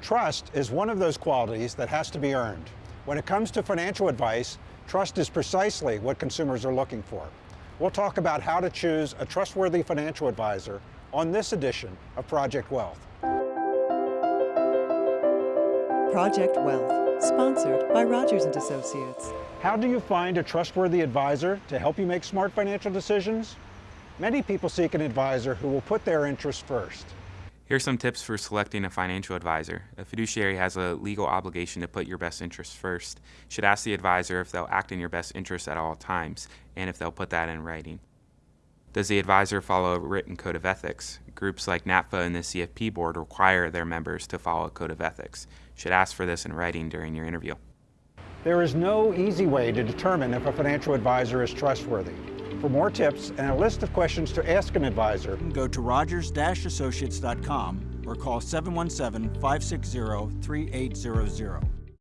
Trust is one of those qualities that has to be earned. When it comes to financial advice, trust is precisely what consumers are looking for. We'll talk about how to choose a trustworthy financial advisor on this edition of Project Wealth. Project Wealth, sponsored by Rogers and Associates. How do you find a trustworthy advisor to help you make smart financial decisions? Many people seek an advisor who will put their interests first. Here's some tips for selecting a financial advisor. A fiduciary has a legal obligation to put your best interests first. You should ask the advisor if they'll act in your best interests at all times and if they'll put that in writing. Does the advisor follow a written code of ethics? Groups like NAPFA and the CFP board require their members to follow a code of ethics. You should ask for this in writing during your interview. There is no easy way to determine if a financial advisor is trustworthy. For more tips and a list of questions to ask an advisor, go to rogers-associates.com or call 717-560-3800.